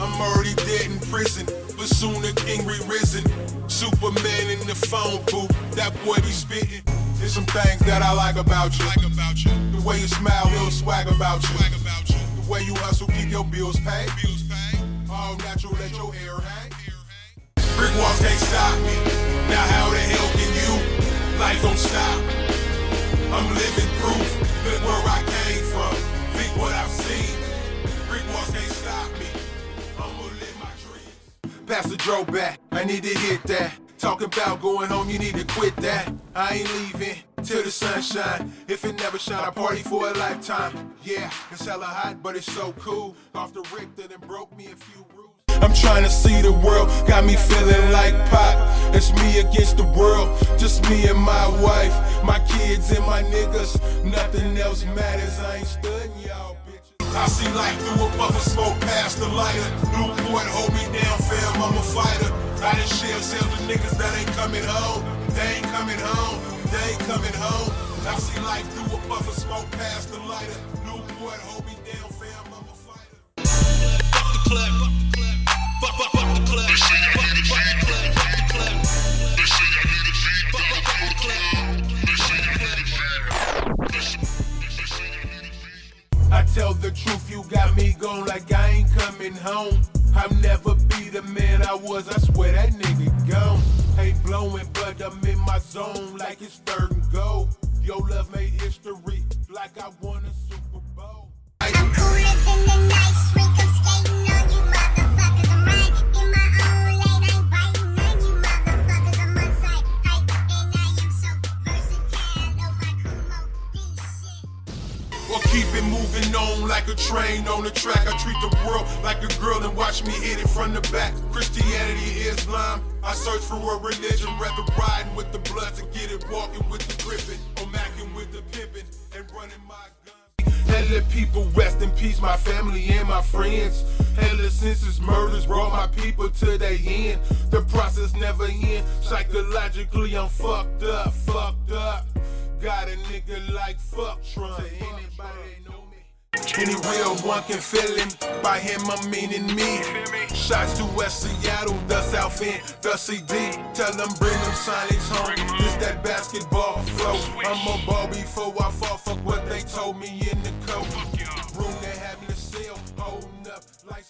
I'm already dead in prison, but soon the king re-risen. Superman in the phone booth, that boy be spitting. There's some things that I like about you. Like about you. The way you smile, little swag about you. Swag about you. The way you hustle, keep your bills paid. Bills paid. All natural, let your hair hang. Brick walls can't stop me. Now how the hell can you? Life don't stop. I'm living proof. Look where I came from. Think what I've seen. Pastor Joe back. I need to hit that. Talking about going home, you need to quit that. I ain't leaving till the sun shine. If it never shine, I party for a lifetime. Yeah, it's hella hot, but it's so cool. Off the Richter and broke me a few rules. I'm trying to see the world, got me feeling like pop. It's me against the world, just me and my wife, my kids and my niggas. Nothing else matters, I ain't studying y'all bitches. I see life through a puff of smoke past the lighter. New Newport, hold me down, fam, I'm a fighter. I done shell sales with niggas that ain't coming home. They ain't coming home, they ain't coming home. I see life through a puff of smoke past the lighter. New Newport, hold me got me gone like I ain't coming home. I'll never be the man I was, I swear that nigga gone. Ain't blowing, but I'm in my zone like it's third and goal. Your love made history like I won a Super Bowl. Or keep it moving on like a train on the track. I treat the world like a girl and watch me hit it from the back. Christianity, Islam. I search for a religion, rather riding with the bloods and get it walking with the gripping, or macking with the pimping and running my. And let people rest in peace, my family and my friends. Ever since his murders brought my people to their end. The process never end. Psychologically, I'm fucked up, fucked up. Got a nigga like fuck Trump. To anybody know me. Any real one can feel him. By him, I'm meaning me. Shots to West Seattle, the South End, the CD. Tell them bring them silence home. This that basketball flow. I'm a ball before I fall. Fuck what they told me in the coat. Room they had me to sell. Holding up like.